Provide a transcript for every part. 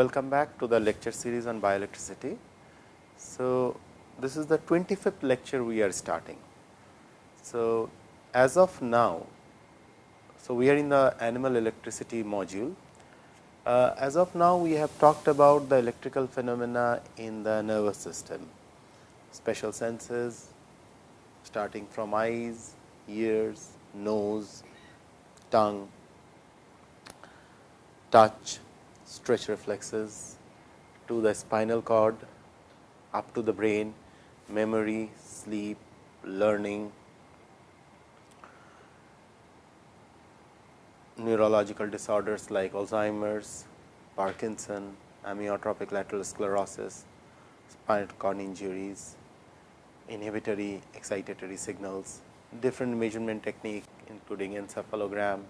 welcome back to the lecture series on bioelectricity. So, this is the 25th lecture we are starting. So, as of now, so we are in the animal electricity module. Uh, as of now, we have talked about the electrical phenomena in the nervous system, special senses starting from eyes, ears, nose, tongue, touch, stretch reflexes to the spinal cord, up to the brain, memory, sleep, learning, neurological disorders like Alzheimer's, Parkinson, amyotrophic lateral sclerosis, spinal cord injuries, inhibitory excitatory signals, different measurement technique including encephalogram,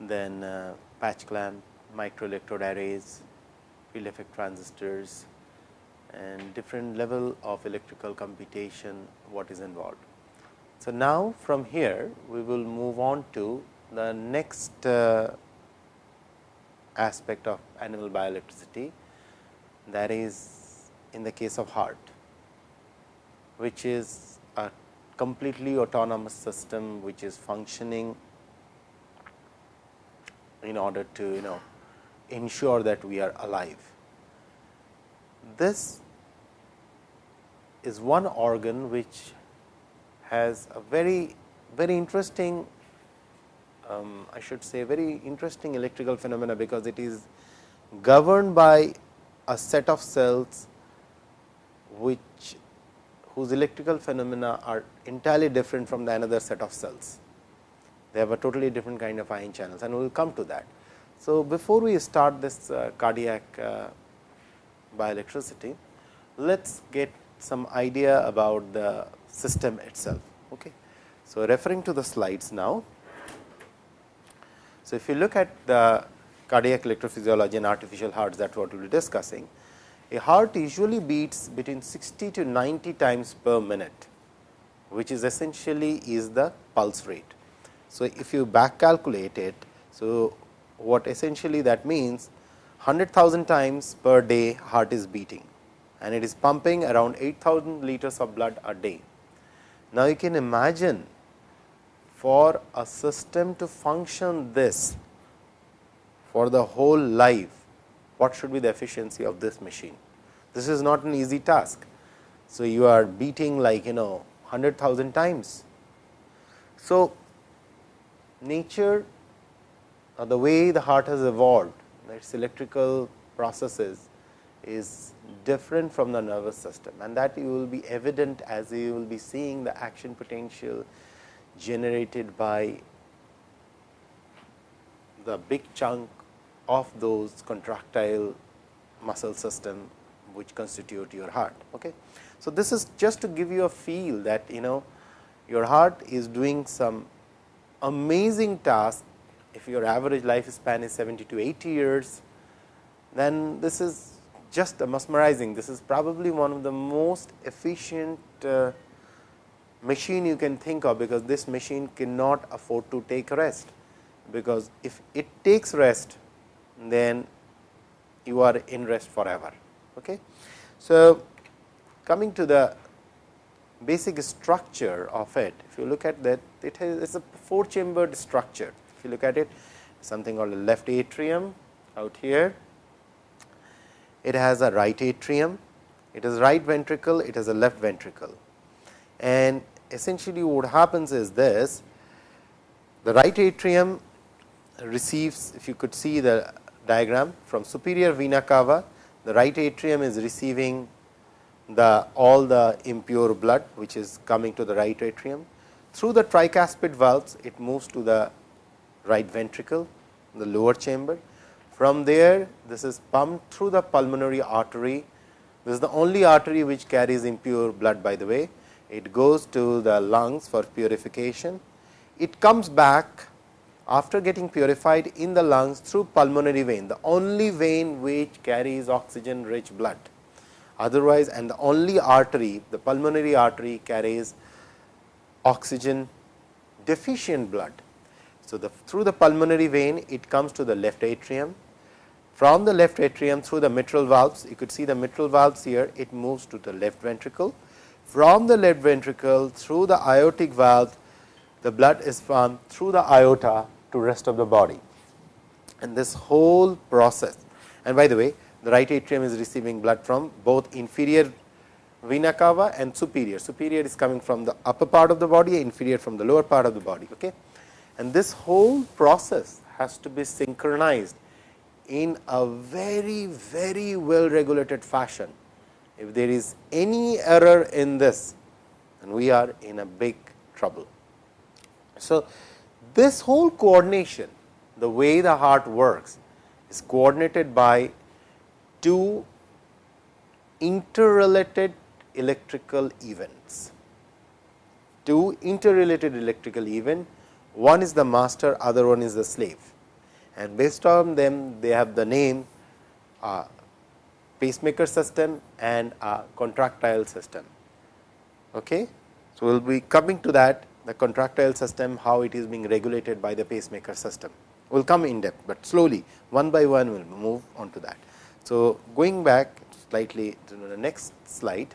then uh, patch clamp, microelectrode arrays, field effect transistors and different level of electrical computation what is involved. So, now from here we will move on to the next uh, aspect of animal bioelectricity that is in the case of heart, which is a completely autonomous system which is functioning in order to you know ensure that we are alive. This is one organ which has a very very interesting um, I should say very interesting electrical phenomena, because it is governed by a set of cells which whose electrical phenomena are entirely different from the another set of cells. They have a totally different kind of ion channels and we will come to that. So, before we start this uh, cardiac uh, bioelectricity, let us get some idea about the system itself. Okay. So, referring to the slides now. So, if you look at the cardiac electrophysiology and artificial hearts that what we will be discussing, a heart usually beats between 60 to 90 times per minute, which is essentially is the pulse rate. So, if you back calculate it, so what essentially that means 100,000 times per day heart is beating and it is pumping around 8000 liters of blood a day. Now, you can imagine for a system to function this for the whole life, what should be the efficiency of this machine? This is not an easy task. So, you are beating like you know 100,000 times. So, nature or the way the heart has evolved, its electrical processes is different from the nervous system and that you will be evident as you will be seeing the action potential generated by the big chunk of those contractile muscle system which constitute your heart. Okay. So, this is just to give you a feel that you know your heart is doing some amazing task if your average lifespan is 70 to 80 years, then this is just a mesmerizing. This is probably one of the most efficient uh, machine you can think of, because this machine cannot afford to take rest, because if it takes rest, then you are in rest forever. Okay. So, coming to the basic structure of it, if you look at that, it has it is a four chambered structure. If you look at it, something called a left atrium out here. It has a right atrium, it is right ventricle, it has a left ventricle. And essentially what happens is this, the right atrium receives, if you could see the diagram from superior vena cava, the right atrium is receiving the all the impure blood, which is coming to the right atrium. Through the tricuspid valves, it moves to the right ventricle, the lower chamber. From there, this is pumped through the pulmonary artery. This is the only artery which carries impure blood by the way. It goes to the lungs for purification. It comes back after getting purified in the lungs through pulmonary vein, the only vein which carries oxygen rich blood. Otherwise, and the only artery, the pulmonary artery carries oxygen deficient blood. So, the through the pulmonary vein it comes to the left atrium. from the left atrium through the mitral valves. You could see the mitral valves here, it moves to the left ventricle. From the left ventricle through the aortic valve, the blood is pumped through the aorta to rest of the body. And this whole process and by the way, the right atrium is receiving blood from both inferior vena cava and superior. Superior is coming from the upper part of the body, inferior from the lower part of the body. Okay? And this whole process has to be synchronized in a very, very well regulated fashion. If there is any error in this, then we are in a big trouble. So, this whole coordination, the way the heart works is coordinated by two interrelated electrical events. Two interrelated electrical event, one is the master, other one is the slave and based on them they have the name uh, pacemaker system and a contractile system. Okay. So, we will be coming to that the contractile system how it is being regulated by the pacemaker system. We will come in depth, but slowly one by one we will move on to that. So, going back slightly to the next slide.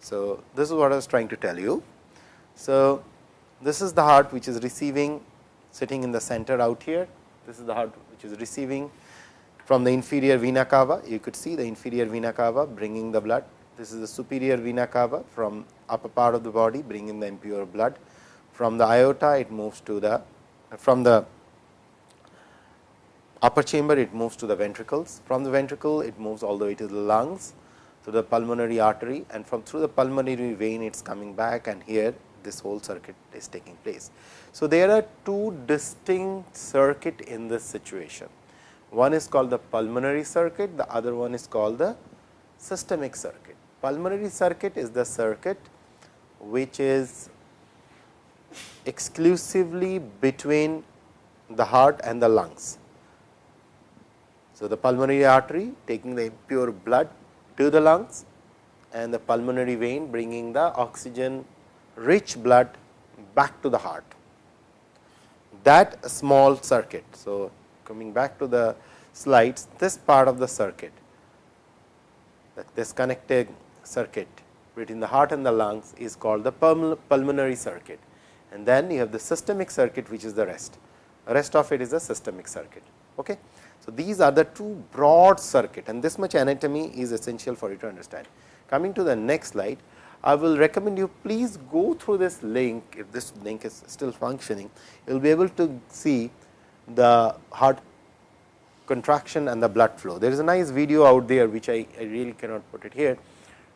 So, this is what I was trying to tell you. So, this is the heart which is receiving sitting in the center out here. This is the heart which is receiving from the inferior vena cava. You could see the inferior vena cava bringing the blood. This is the superior vena cava from upper part of the body bringing the impure blood. From the aorta it moves to the from the upper chamber it moves to the ventricles. From the ventricle it moves all the way to the lungs to the pulmonary artery and from through the pulmonary vein it is coming back and here this whole circuit is taking place. So, there are two distinct circuit in this situation. One is called the pulmonary circuit, the other one is called the systemic circuit. Pulmonary circuit is the circuit which is exclusively between the heart and the lungs. So, the pulmonary artery taking the impure blood to the lungs and the pulmonary vein bringing the oxygen rich blood back to the heart. That small circuit. So, coming back to the slides, this part of the circuit, this connected circuit between the heart and the lungs is called the pulmonary circuit. And then you have the systemic circuit, which is the rest. Rest of it is the systemic circuit. Okay? So, these are the two broad circuit and this much anatomy is essential for you to understand. Coming to the next slide, I will recommend you please go through this link if this link is still functioning you will be able to see the heart contraction and the blood flow. There is a nice video out there which I, I really cannot put it here.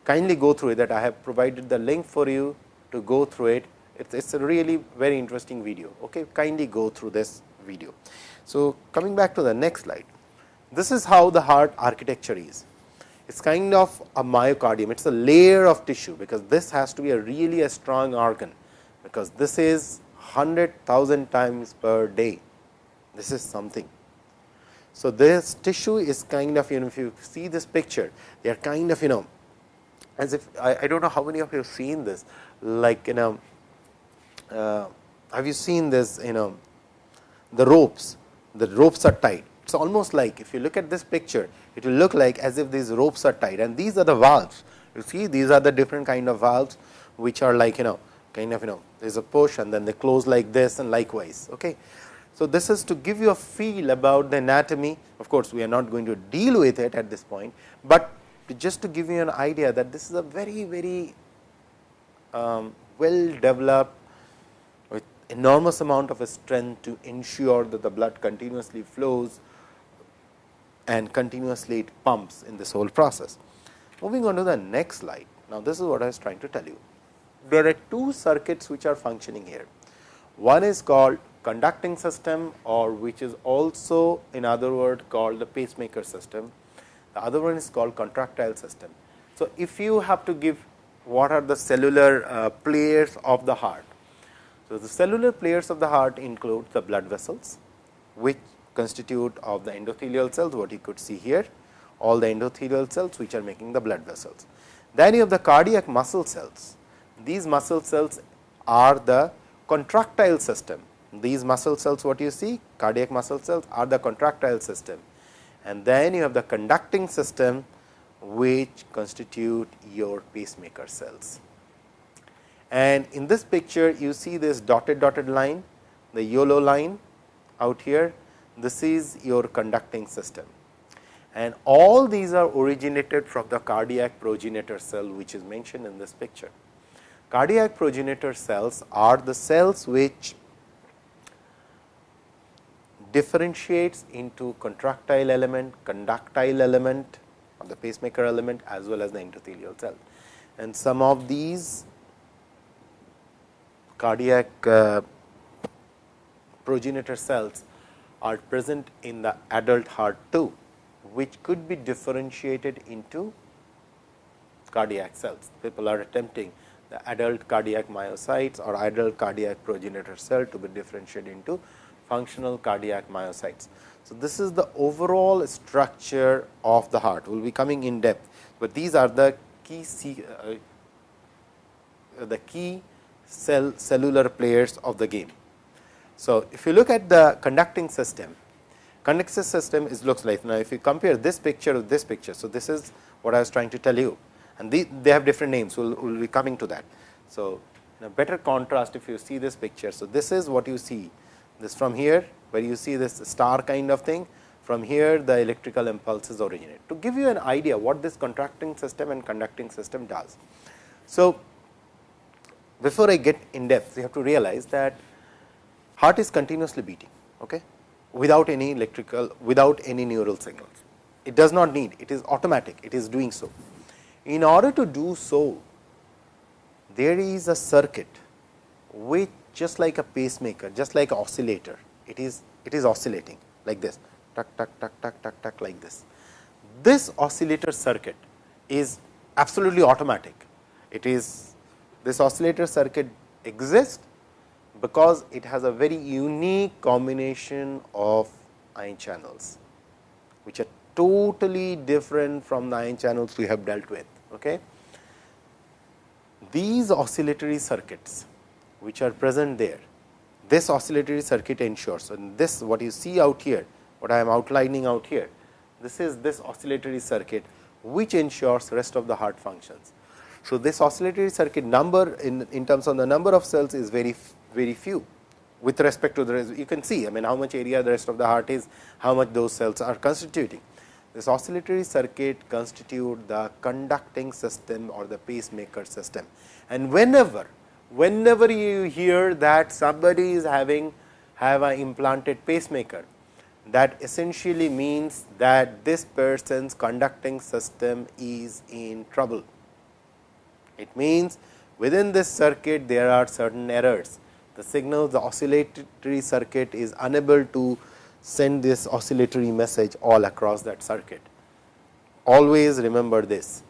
Kindly go through it that I have provided the link for you to go through it. It is a really very interesting video. Okay? Kindly go through this video. So, coming back to the next slide, this is how the heart architecture is. It is kind of a myocardium, it is a layer of tissue, because this has to be a really a strong organ, because this is 100,000 times per day. This is something. So, this tissue is kind of you know if you see this picture, they are kind of you know as if I, I do not know how many of you have seen this. Like you know uh, have you seen this you know the ropes the ropes are tied. it is almost like if you look at this picture, it will look like as if these ropes are tied and these are the valves. You see these are the different kind of valves, which are like you know kind of you know there is a push and then they close like this and likewise. Okay. So, this is to give you a feel about the anatomy. Of course, we are not going to deal with it at this point, but to just to give you an idea that this is a very, very um, well developed enormous amount of strength to ensure that the blood continuously flows and continuously it pumps in this whole process. Moving on to the next slide. Now, this is what I was trying to tell you. There are two circuits which are functioning here. One is called conducting system or which is also in other word called the pacemaker system. The other one is called contractile system. So, if you have to give what are the cellular uh, players of the heart. So, the cellular players of the heart include the blood vessels, which constitute of the endothelial cells what you could see here all the endothelial cells which are making the blood vessels. Then you have the cardiac muscle cells. These muscle cells are the contractile system. These muscle cells what you see cardiac muscle cells are the contractile system and then you have the conducting system which constitute your pacemaker cells. And in this picture you see this dotted dotted line, the yellow line out here, this is your conducting system. And all these are originated from the cardiac progenitor cell, which is mentioned in this picture. Cardiac progenitor cells are the cells which differentiates into contractile element, conductile element or the pacemaker element as well as the endothelial cell. And some of these cardiac uh, progenitor cells are present in the adult heart too, which could be differentiated into cardiac cells. People are attempting the adult cardiac myocytes or adult cardiac progenitor cell to be differentiated into functional cardiac myocytes. So, this is the overall structure of the heart. We will be coming in depth, but these are the key uh, the key cell cellular players of the game. So, if you look at the conducting system, conducting system is looks like now if you compare this picture with this picture. So, this is what I was trying to tell you and the, they have different names, we will we'll be coming to that. So, in a better contrast if you see this picture. So, this is what you see this from here where you see this star kind of thing from here the electrical impulses originate. To give you an idea what this contracting system and conducting system does. So, before I get in depth you have to realize that heart is continuously beating okay, without any electrical without any neural signals. It does not need it is automatic it is doing so. In order to do so there is a circuit which just like a pacemaker, just like an oscillator, it is it is oscillating like this, tuck tuck tuck tuck tuck tuck like this. This oscillator circuit is absolutely automatic. It is this oscillator circuit exists because it has a very unique combination of ion channels, which are totally different from the ion channels we have dealt with. Okay. These oscillatory circuits which are present there. This oscillatory circuit ensures and this what you see out here, what I am outlining out here, this is this oscillatory circuit which ensures rest of the heart functions. So, this oscillatory circuit number in, in terms of the number of cells is very very few with respect to the rest. You can see I mean how much area the rest of the heart is, how much those cells are constituting. This oscillatory circuit constitute the conducting system or the pacemaker system. And whenever whenever you hear that somebody is having have an implanted pacemaker, that essentially means that this person's conducting system is in trouble. It means within this circuit there are certain errors. The signal, the oscillatory circuit is unable to send this oscillatory message all across that circuit. Always remember this.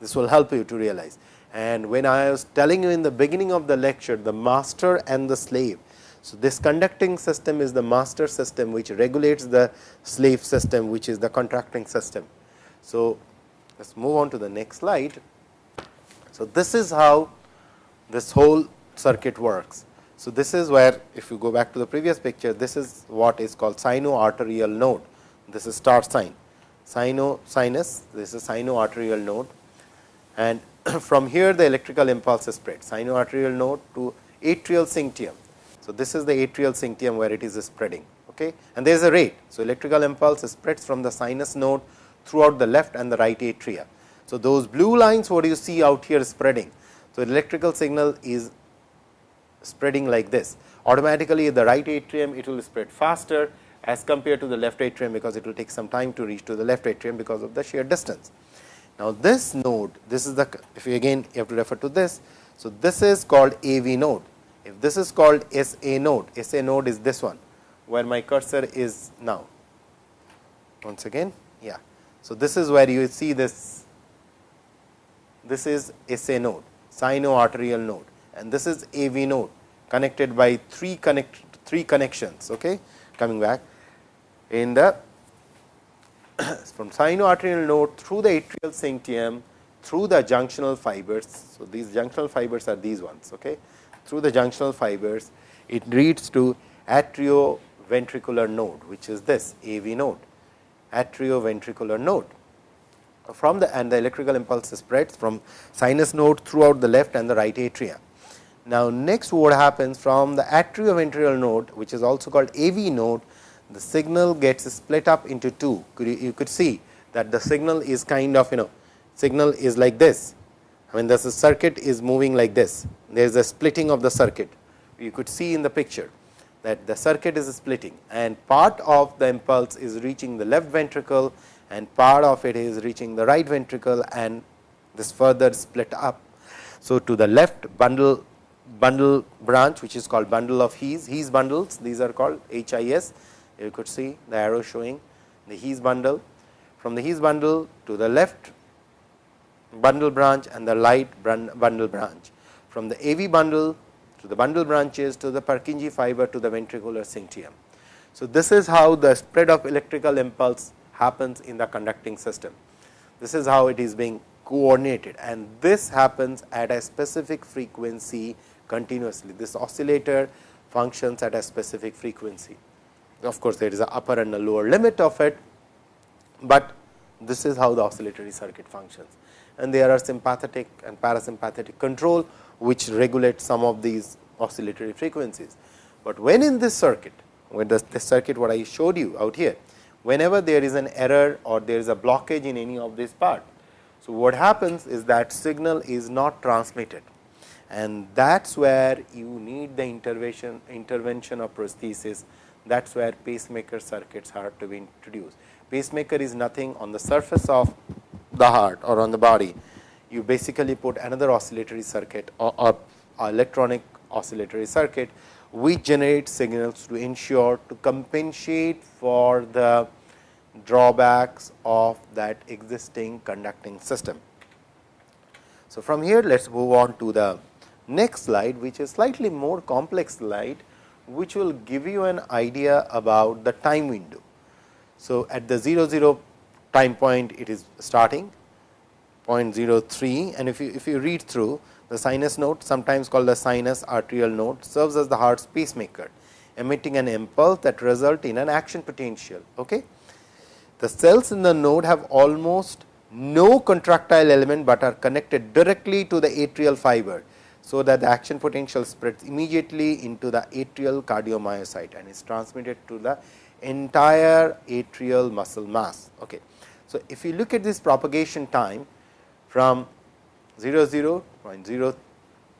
This will help you to realize. And when I was telling you in the beginning of the lecture, the master and the slave. So, this conducting system is the master system, which regulates the slave system, which is the contracting system. So, let us move on to the next slide. So, this is how this whole circuit works. So, this is where if you go back to the previous picture, this is what is called sino-arterial node. This is star sign, sino sinus, this is sino-arterial node and from here the electrical impulse is spread sinoarterial node to atrial syncytium. So, this is the atrial syncytium where it is spreading okay? and there is a rate. So, electrical impulse spreads from the sinus node throughout the left and the right atria. So, those blue lines what do you see out here spreading. So, electrical signal is spreading like this automatically the right atrium it will spread faster as compared to the left atrium because it will take some time to reach to the left atrium because of the sheer distance. Now, this node, this is the, if you again you have to refer to this. So, this is called AV node. If this is called SA node, SA node is this one, where my cursor is now. Once again, yeah. So, this is where you see this, this is SA node, sino-arterial node and this is AV node connected by three connect, three connections, okay, coming back in the from sinoarterial node through the atrial syncytium through the junctional fibers. So, these junctional fibers are these ones. Okay. Through the junctional fibers, it leads to atrioventricular node, which is this AV node. atrioventricular node. From the and the electrical impulse spreads from sinus node throughout the left and the right atria. Now, next what happens from the atrioventricular node which is also called AV node, the signal gets split up into two. Could you, you could see that the signal is kind of you know signal is like this. I mean the circuit is moving like this, there is a splitting of the circuit. You could see in the picture that the circuit is splitting and part of the impulse is reaching the left ventricle and part of it is reaching the right ventricle and this further split up. So, to the left bundle bundle branch which is called bundle of His, His bundles these are called HIS you could see the arrow showing the His bundle from the His bundle to the left bundle branch and the right bundle branch from the AV bundle to the bundle branches to the Purkinje fiber to the ventricular syncytium. So, this is how the spread of electrical impulse happens in the conducting system. This is how it is being coordinated and this happens at a specific frequency continuously. This oscillator functions at a specific frequency. Of course, there is a upper and a lower limit of it, but this is how the oscillatory circuit functions and there are sympathetic and parasympathetic control which regulate some of these oscillatory frequencies. But when in this circuit, when the, the circuit what I showed you out here, whenever there is an error or there is a blockage in any of this part. So, what happens is that signal is not transmitted and that is where you need the intervention intervention of prosthesis that is where pacemaker circuits are to be introduced. Pacemaker is nothing on the surface of the heart or on the body, you basically put another oscillatory circuit or, or electronic oscillatory circuit, which generate signals to ensure to compensate for the drawbacks of that existing conducting system. So, from here let us move on to the next slide, which is slightly more complex slide, which will give you an idea about the time window. So, at the 0 0 time point it is starting 0.03 and if you if you read through the sinus node sometimes called the sinus arterial node serves as the heart's pacemaker emitting an impulse that result in an action potential. Okay. The cells in the node have almost no contractile element, but are connected directly to the atrial fiber. So, that the action potential spreads immediately into the atrial cardiomyocyte and is transmitted to the entire atrial muscle mass. Okay. So, if you look at this propagation time from 0 0 0.003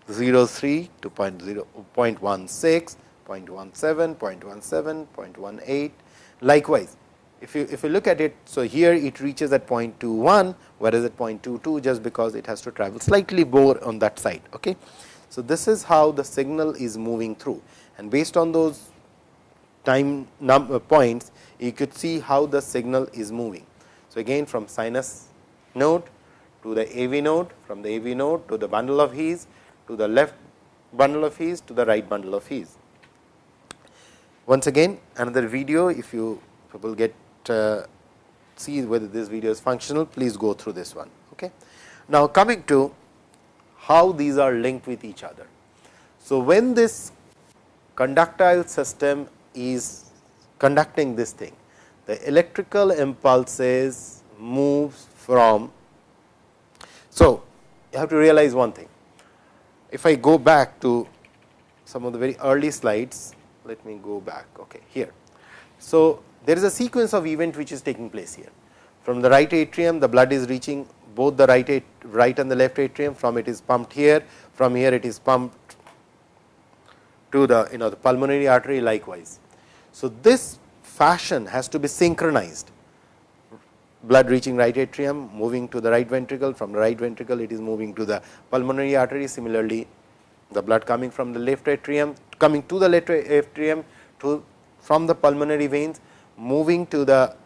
to 0 0.16, 0.17, 0.17, 0.18 likewise. If you if you look at it, so here it reaches at 0.21, whereas at 0.22 just because it has to travel slightly more on that side. Okay. So, this is how the signal is moving through and based on those time number uh, points, you could see how the signal is moving. So, again from sinus node to the AV node, from the AV node to the bundle of His, to the left bundle of His, to the right bundle of His. Once again another video, if you will get uh, see whether this video is functional, please go through this one. Okay. Now, coming to how these are linked with each other. So, when this conductile system is conducting this thing, the electrical impulses moves from. So, you have to realize one thing. If I go back to some of the very early slides, let me go back okay, here. So, there is a sequence of event which is taking place here. From the right atrium, the blood is reaching both the right, right and the left atrium, from it is pumped here, from here it is pumped to the you know the pulmonary artery likewise. So, this fashion has to be synchronized blood reaching right atrium moving to the right ventricle from the right ventricle it is moving to the pulmonary artery similarly the blood coming from the left atrium coming to the left atrium to from the pulmonary veins moving to the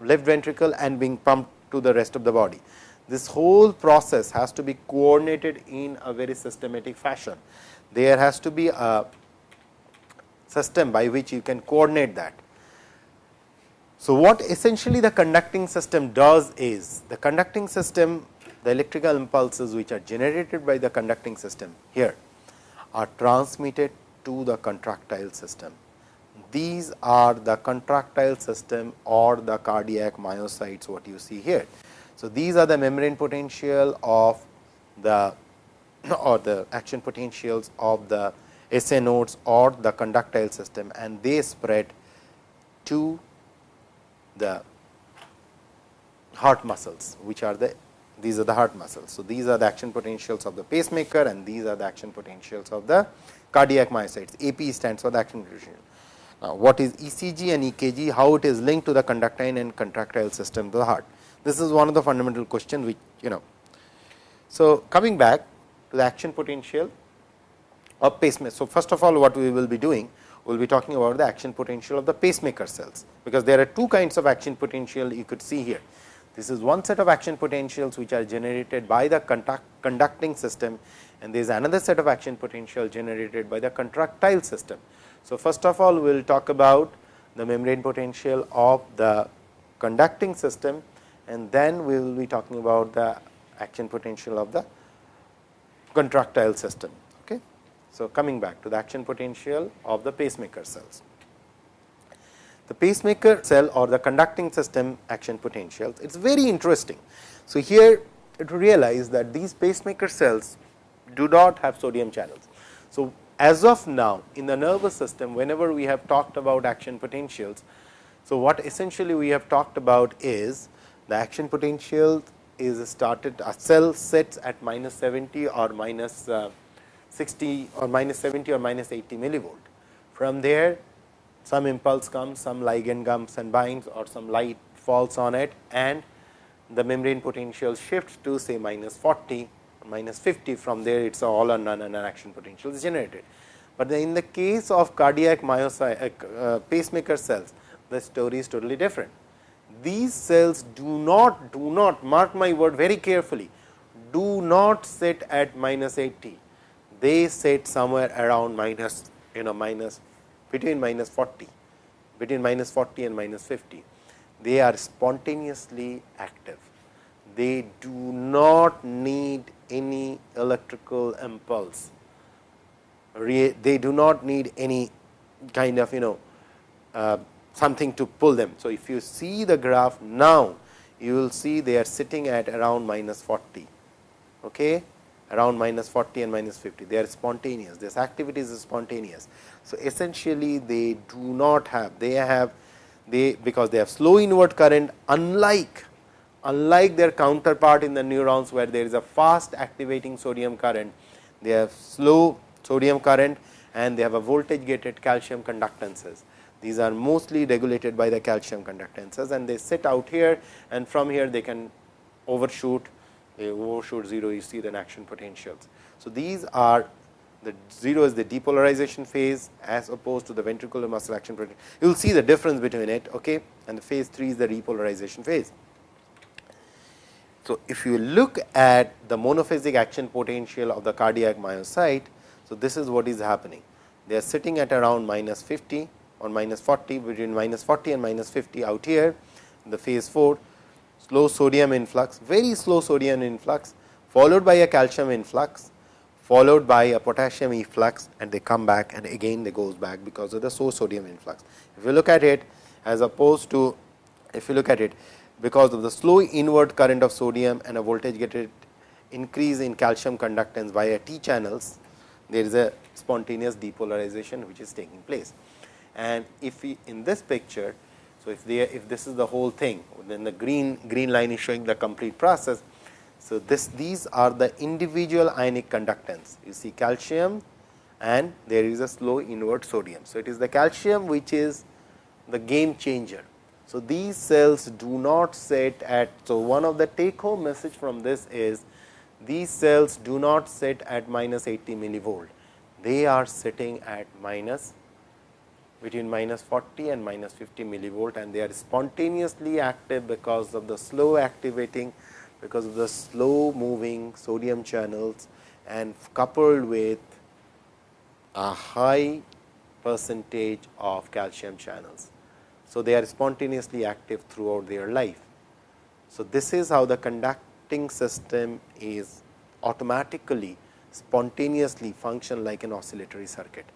left ventricle and being pumped to the rest of the body. This whole process has to be coordinated in a very systematic fashion. There has to be a system by which you can coordinate that. So, what essentially the conducting system does is the conducting system the electrical impulses which are generated by the conducting system here are transmitted to the contractile system. these are the contractile system or the cardiac myocytes what you see here. So, these are the membrane potential of the or the action potentials of the SA nodes or the conductile system and they spread to the heart muscles which are the these are the heart muscles. So, these are the action potentials of the pacemaker and these are the action potentials of the cardiac myocytes AP stands for the action potential. Now, what is ECG and EKG how it is linked to the conductile and contractile system of the heart. This is one of the fundamental questions which you know. So, coming back to the action potential of pacemaker. So, first of all what we will be doing we will be talking about the action potential of the pacemaker cells, because there are two kinds of action potential you could see here. This is one set of action potentials which are generated by the conducting system and there is another set of action potential generated by the contractile system. So, first of all we will talk about the membrane potential of the conducting system and then we will be talking about the action potential of the contractile system. So, coming back to the action potential of the pacemaker cells. The pacemaker cell or the conducting system action potentials, it is very interesting. So, here to realize that these pacemaker cells do not have sodium channels. So, as of now in the nervous system whenever we have talked about action potentials. So, what essentially we have talked about is the action potential is started a cell sets at minus 70 or minus, uh, 60 or minus 70 or minus 80 millivolt. From there some impulse comes, some ligand comes and binds or some light falls on it and the membrane potential shifts to say minus 40 minus 50 from there it is all or none an action potential is generated. But in the case of cardiac myocyte uh, uh, pacemaker cells the story is totally different these cells do not do not mark my word very carefully do not sit at minus 80 they sit somewhere around minus you know minus between minus 40 between minus 40 and minus 50 they are spontaneously active they do not need any electrical impulse they do not need any kind of you know uh, something to pull them. So, if you see the graph now, you will see they are sitting at around minus 40, okay? Around minus 40 and minus 50. They are spontaneous, this activity is spontaneous. So, essentially they do not have, they have they because they have slow inward current unlike unlike their counterpart in the neurons where there is a fast activating sodium current, they have slow sodium current and they have a voltage gated calcium conductances. These are mostly regulated by the calcium conductances and they sit out here and from here they can overshoot, they overshoot 0 you see the action potentials. So, these are the 0 is the depolarization phase as opposed to the ventricular muscle action potential. You will see the difference between it okay, and the phase 3 is the repolarization phase. So, if you look at the monophasic action potential of the cardiac myocyte, so this is what is happening. They are sitting at around minus 50 or minus 40 between minus 40 and minus 50 out here the phase 4 slow sodium influx very slow sodium influx followed by a calcium influx followed by a potassium efflux and they come back and again they goes back because of the slow sodium influx. If you look at it as opposed to if you look at it because of the slow inward current of sodium and a voltage gated increase in calcium conductance via T channels, there is a spontaneous depolarization which is taking place and if we in this picture. So, if if this is the whole thing then the green green line is showing the complete process. So, this these are the individual ionic conductance you see calcium and there is a slow inward sodium. So, it is the calcium which is the game changer. So, these cells do not sit at. So, one of the take home message from this is these cells do not sit at minus 80 millivolt, they are sitting at minus between minus 40 and minus 50 millivolt and they are spontaneously active because of the slow activating because of the slow moving sodium channels and coupled with a high percentage of calcium channels. So, they are spontaneously active throughout their life. So, this is how the conducting system is automatically spontaneously function like an oscillatory circuit.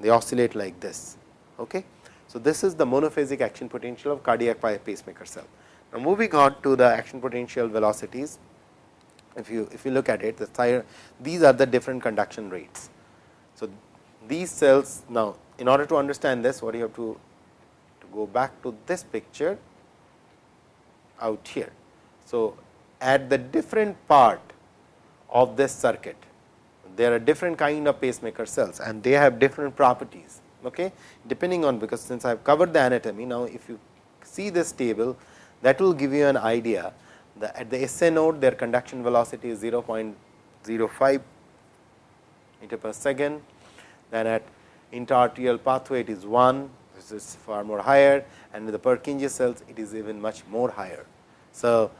They oscillate like this. Okay. So, this is the monophasic action potential of cardiac pacemaker cell. Now, moving on to the action potential velocities, if you if you look at it, the these are the different conduction rates. So, these cells now, in order to understand this, what you have to, to go back to this picture out here. So, at the different part of this circuit, there are different kind of pacemaker cells and they have different properties okay? Depending on because since I have covered the anatomy now if you see this table that will give you an idea. That at the SA node their conduction velocity is 0.05 meter per second. Then at interarterial pathway it is 1 this is far more higher. And with the Purkinje cells it is even much more higher. So,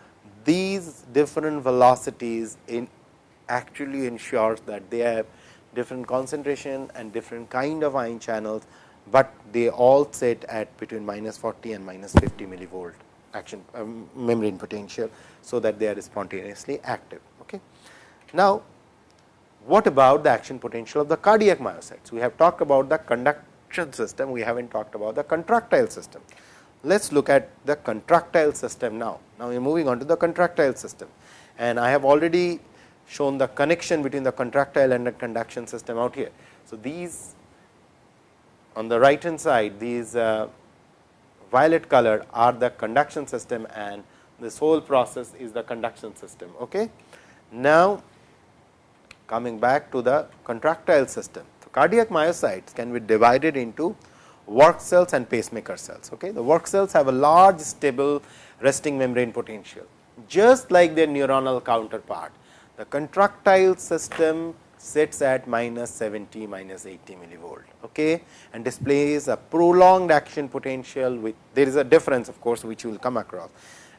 these different velocities in actually ensures that they have different concentration and different kind of ion channels, but they all sit at between minus 40 and minus 50 millivolt action um, membrane potential. So, that they are spontaneously active. Okay. Now, what about the action potential of the cardiac myocytes? We have talked about the conduction system, we have not talked about the contractile system. Let us look at the contractile system now. Now, we are moving on to the contractile system and I have already shown the connection between the contractile and the conduction system out here. So, these on the right hand side these uh, violet color are the conduction system and this whole process is the conduction system. Okay. Now, coming back to the contractile system. So, cardiac myocytes can be divided into work cells and pacemaker cells. Okay. The work cells have a large stable resting membrane potential just like their neuronal counterpart the contractile system sits at minus 70 minus 80 millivolt okay, and displays a prolonged action potential with there is a difference of course, which you will come across.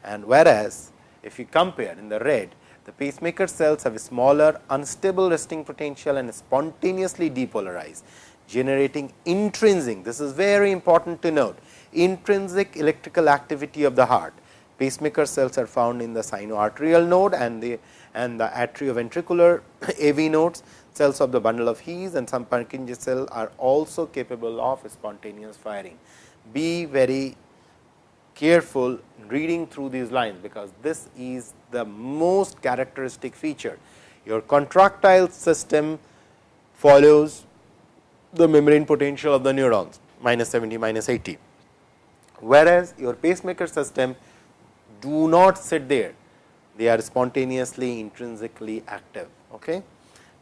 And whereas, if you compare in the red the pacemaker cells have a smaller unstable resting potential and spontaneously depolarize generating intrinsic this is very important to note intrinsic electrical activity of the heart. Pacemaker cells are found in the sinoarterial node and the and the atrioventricular AV nodes, cells of the bundle of His and some Purkinje cell are also capable of spontaneous firing. Be very careful reading through these lines, because this is the most characteristic feature. Your contractile system follows the membrane potential of the neurons minus 70 minus 80, whereas your pacemaker system do not sit there they are spontaneously intrinsically active. Okay.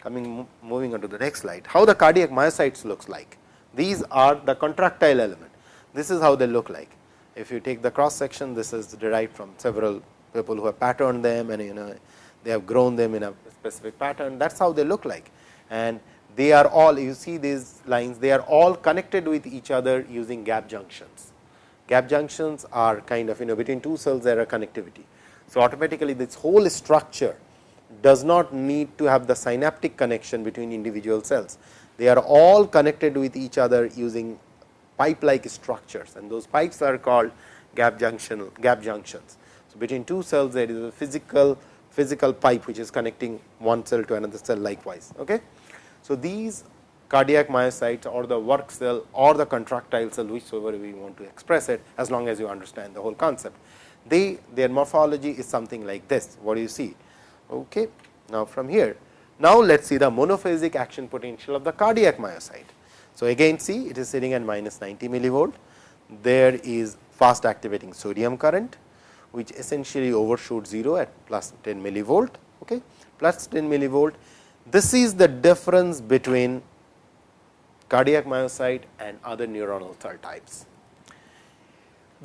Coming moving on to the next slide, how the cardiac myocytes looks like. These are the contractile element. This is how they look like. If you take the cross section, this is derived from several people who have patterned them and you know they have grown them in a specific pattern. That is how they look like. And they are all you see these lines, they are all connected with each other using gap junctions. Gap junctions are kind of you know between two cells there are connectivity. So, automatically this whole structure does not need to have the synaptic connection between individual cells. They are all connected with each other using pipe like structures and those pipes are called gap junction gap junctions. So, between two cells there is a physical physical pipe which is connecting one cell to another cell likewise. Okay. So, these cardiac myocytes or the work cell or the contractile cell whichever we want to express it as long as you understand the whole concept they their morphology is something like this. What do you see? Okay now from here. Now let us see the monophasic action potential of the cardiac myocyte. So again see it is sitting at minus 90 millivolt. There is fast activating sodium current which essentially overshoots 0 at plus 10 millivolt. Okay plus 10 millivolt. This is the difference between cardiac myocyte and other neuronal cell types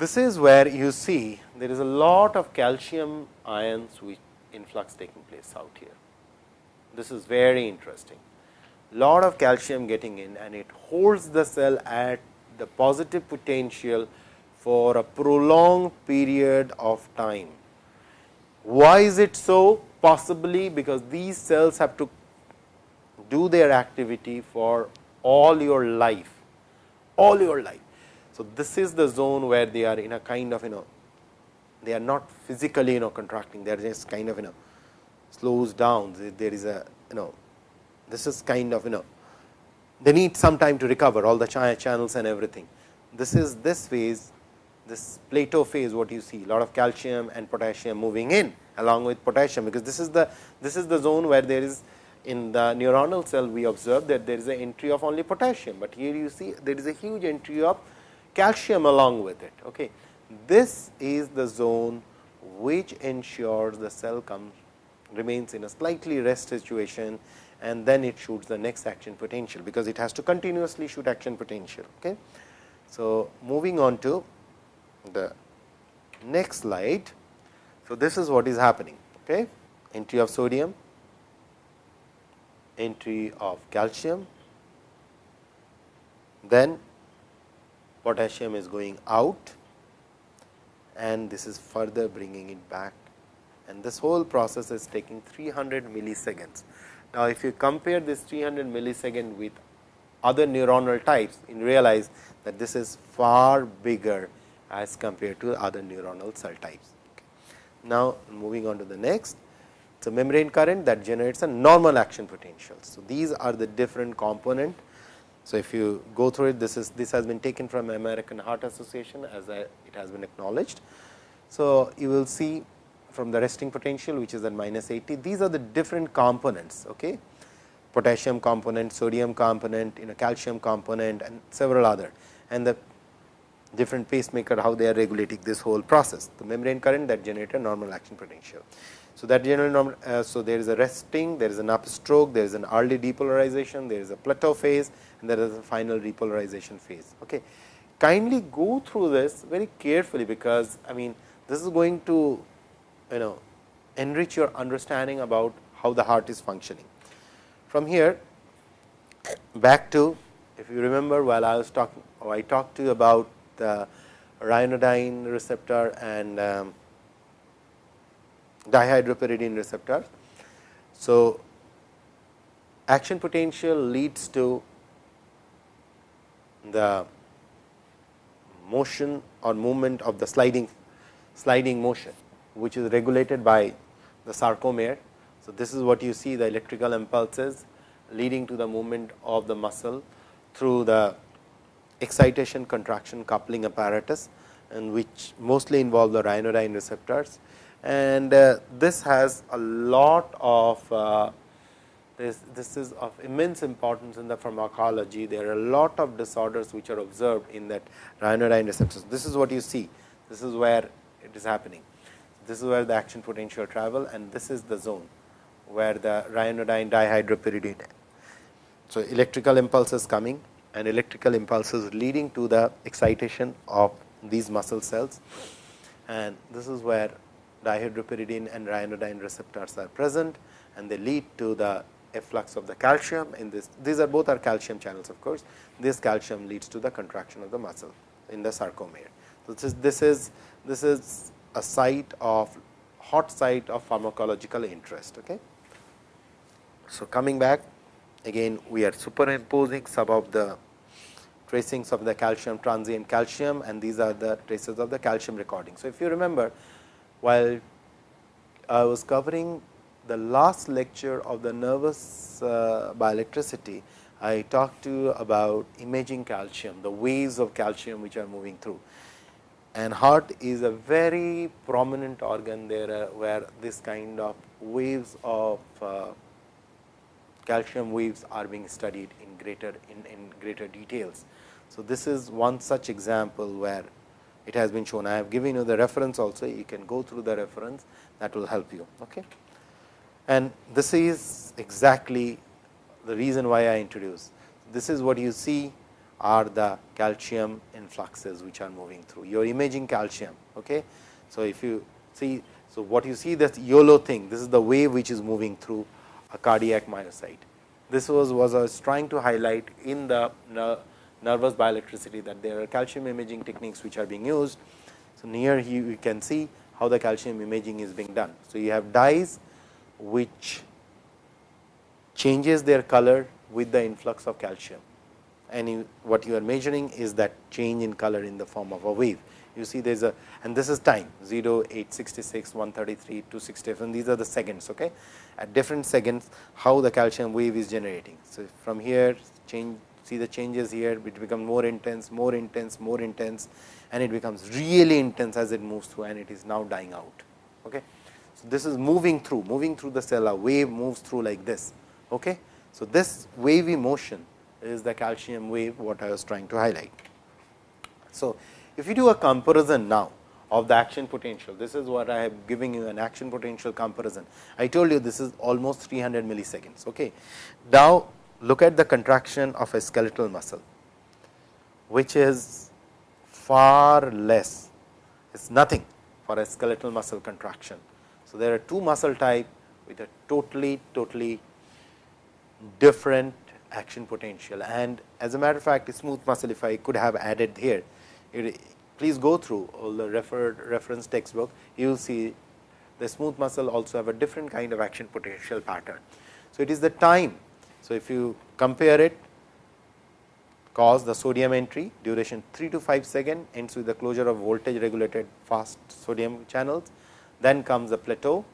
this is where you see there is a lot of calcium ions which influx taking place out here. This is very interesting. Lot of calcium getting in and it holds the cell at the positive potential for a prolonged period of time. Why is it so? Possibly because these cells have to do their activity for all your life, all your life. So, this is the zone where they are in a kind of you know they are not physically you know contracting. They are just kind of you know slows down. There is a you know this is kind of you know they need some time to recover all the channels and everything. this is this phase this plateau phase what you see lot of calcium and potassium moving in along with potassium, because this is the this is the zone where there is in the neuronal cell we observe that there is an entry of only potassium, but here you see there is a huge entry of calcium along with it. Okay. This is the zone which ensures the cell comes remains in a slightly rest situation and then it shoots the next action potential, because it has to continuously shoot action potential. Okay. So, moving on to the next slide. So, this is what is happening okay? entry of sodium, entry of calcium, then potassium is going out and this is further bringing it back and this whole process is taking 300 milliseconds. Now, if you compare this 300 millisecond with other neuronal types, you realize that this is far bigger as compared to other neuronal cell types. Okay. Now, moving on to the next, a membrane current that generates a normal action potential. So, these are the different component. So, if you go through it, this is this has been taken from American Heart Association as it has been acknowledged. So, you will see from the resting potential which is at minus 80, these are the different components. Okay? potassium component, sodium component, you know calcium component and several other and the different pacemaker how they are regulating this whole process. The membrane current that generate a normal action potential. So, that general normal, uh, so there is a resting, there is an upstroke, there is an early depolarization, there is a plateau phase and there is a final repolarization phase. Okay. Kindly go through this very carefully, because I mean this is going to you know enrich your understanding about how the heart is functioning. From here back to if you remember while I was talking I talked to you about the ryanodine receptor and um, dihydropyridine receptor. So, action potential leads to the motion or movement of the sliding sliding motion, which is regulated by the sarcomere. So, this is what you see the electrical impulses leading to the movement of the muscle through the excitation contraction coupling apparatus and which mostly involve the ryanodine receptors. And uh, this has a lot of uh, this, this is of immense importance in the pharmacology. There are a lot of disorders which are observed in that ryanodine receptors. This is what you see. This is where it is happening. This is where the action potential travel and this is the zone where the ryanodine dihydropyridine. So, electrical impulses coming and electrical impulses leading to the excitation of these muscle cells and this is where dihydropyridine and ryanodine receptors are present and they lead to the efflux of the calcium in this. These are both are calcium channels of course. This calcium leads to the contraction of the muscle in the sarcomere. So this is this is this is a site of hot site of pharmacological interest okay? So coming back again we are superimposing some of the tracings of the calcium transient calcium and these are the traces of the calcium recording. So, if you remember while I was covering the last lecture of the nervous uh, bioelectricity, I talked to you about imaging calcium, the waves of calcium which are moving through. And heart is a very prominent organ there, uh, where this kind of waves of uh, calcium waves are being studied in greater in, in greater details. So, this is one such example where it has been shown. I have given you the reference also, you can go through the reference that will help you. Okay. And this is exactly the reason why I introduce. This is what you see are the calcium influxes which are moving through. You are imaging calcium. Okay. So, if you see, so what you see this YOLO thing, this is the wave which is moving through a cardiac myocyte. This was, was I was trying to highlight in the nervous bioelectricity that there are calcium imaging techniques which are being used. So, near here you can see how the calcium imaging is being done. So, you have dyes which changes their color with the influx of calcium and you, what you are measuring is that change in color in the form of a wave. You see there is a and this is time 0, 866, 133, 267 these are the seconds. Okay at different seconds how the calcium wave is generating. So, from here change see the changes here, it becomes more intense, more intense, more intense and it becomes really intense as it moves through and it is now dying out. Okay. So, this is moving through, moving through the cell, a wave moves through like this. Okay. So, this wavy motion is the calcium wave what I was trying to highlight. So, if you do a comparison now of the action potential, this is what I am giving you an action potential comparison. I told you this is almost 300 milliseconds. Okay. Now, look at the contraction of a skeletal muscle, which is far less, it is nothing for a skeletal muscle contraction. So, there are two muscle type with a totally, totally different action potential and as a matter of fact, smooth muscle if I could have added here, please go through all the referred reference textbook, you will see the smooth muscle also have a different kind of action potential pattern. So, it is the time. So, if you compare it cause the sodium entry duration 3 to 5 second ends with the closure of voltage regulated fast sodium channels, then comes the plateau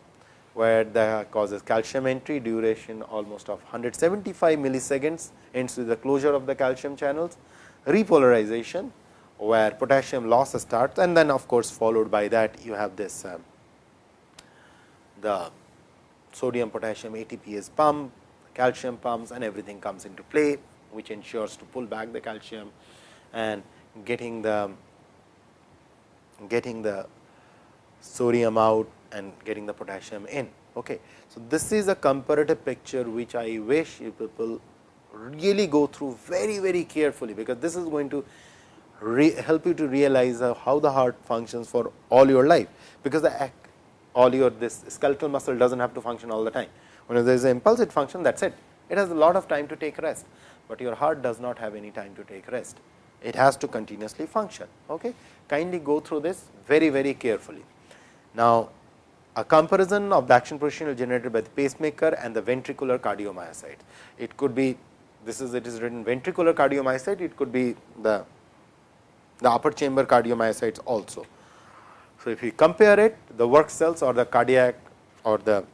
where the causes calcium entry duration almost of 175 milliseconds ends with the closure of the calcium channels, repolarization where potassium loss starts and then of course, followed by that you have this uh, the sodium potassium ATPase pump, calcium pumps and everything comes into play, which ensures to pull back the calcium and getting the getting the sodium out and getting the potassium in. Okay. So, this is a comparative picture which I wish you people really go through very very carefully, because this is going to help you to realize how the heart functions for all your life, because the all your this skeletal muscle does not have to function all the time. When there is an impulsive function that is it, it has a lot of time to take rest, but your heart does not have any time to take rest. It has to continuously function. Okay? Kindly go through this very very carefully. Now, a comparison of the action potential generated by the pacemaker and the ventricular cardiomyocyte. It could be this is it is written ventricular cardiomyocyte, it could be the, the upper chamber cardiomyocytes also. So, if we compare it the work cells or the cardiac or the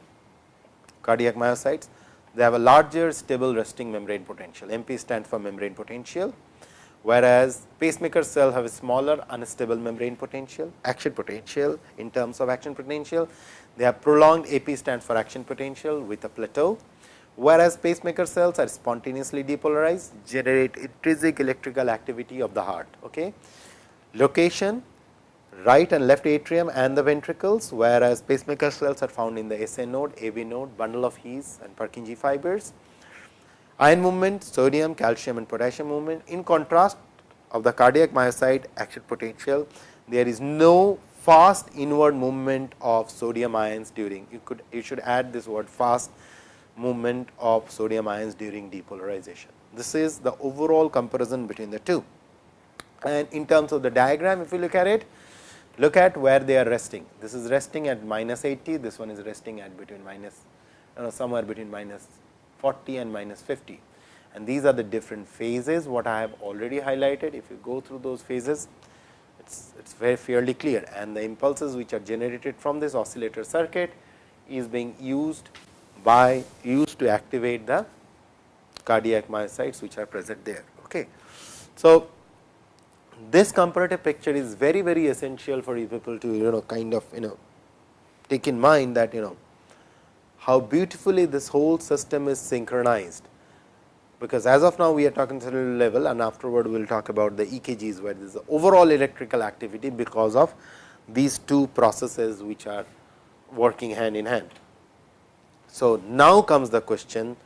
cardiac myocytes, they have a larger stable resting membrane potential, MP stands for membrane potential whereas pacemaker cell have a smaller unstable membrane potential, action potential in terms of action potential. They have prolonged AP stands for action potential with a plateau, whereas pacemaker cells are spontaneously depolarized, generate intrinsic electrical activity of the heart. Okay. Location right and left atrium and the ventricles, whereas pacemaker cells are found in the SA node, AV node, bundle of His and Purkinje fibers. Ion movement, sodium, calcium and potassium movement. In contrast of the cardiac myocyte action potential, there is no fast inward movement of sodium ions during, you could you should add this word fast movement of sodium ions during depolarization. This is the overall comparison between the two. And in terms of the diagram, if you look at it, look at where they are resting. This is resting at minus 80, this one is resting at between minus, you know, somewhere between minus 40 and minus 50 and these are the different phases what I have already highlighted. If you go through those phases, it is it's very fairly clear and the impulses which are generated from this oscillator circuit is being used by used to activate the cardiac myocytes which are present there. Okay. So, this comparative picture is very very essential for you people to you know kind of you know take in mind that you know how beautifully this whole system is synchronized. Because as of now we are talking cellular level and afterward we will talk about the EKGs where there is the overall electrical activity because of these two processes which are working hand in hand. So, now comes the question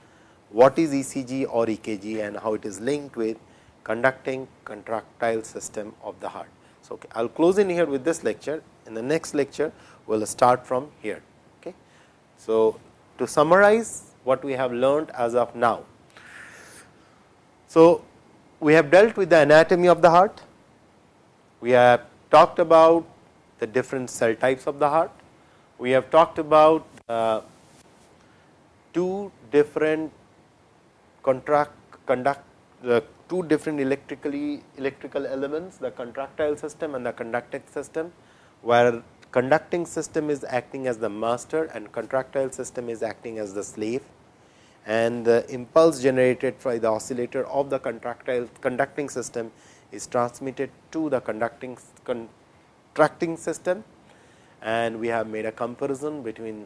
what is ECG or EKG and how it is linked with conducting contractile system of the heart. So, okay, I will close in here with this lecture in the next lecture we will start from here. Okay. So, to summarize what we have learned as of now. So, we have dealt with the anatomy of the heart, we have talked about the different cell types of the heart, we have talked about uh, two different contract conduct the two different electrically electrical elements the contractile system and the conducting system where conducting system is acting as the master and contractile system is acting as the slave and the impulse generated by the oscillator of the contractile conducting system is transmitted to the conducting contracting system and we have made a comparison between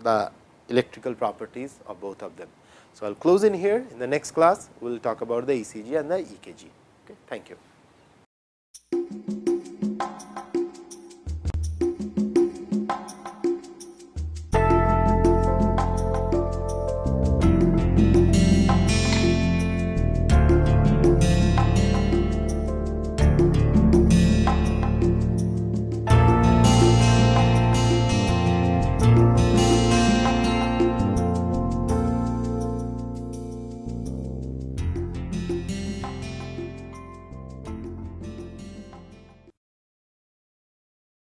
the electrical properties of both of them. So, I will close in here in the next class we will talk about the ECG and the EKG. Okay. Thank you.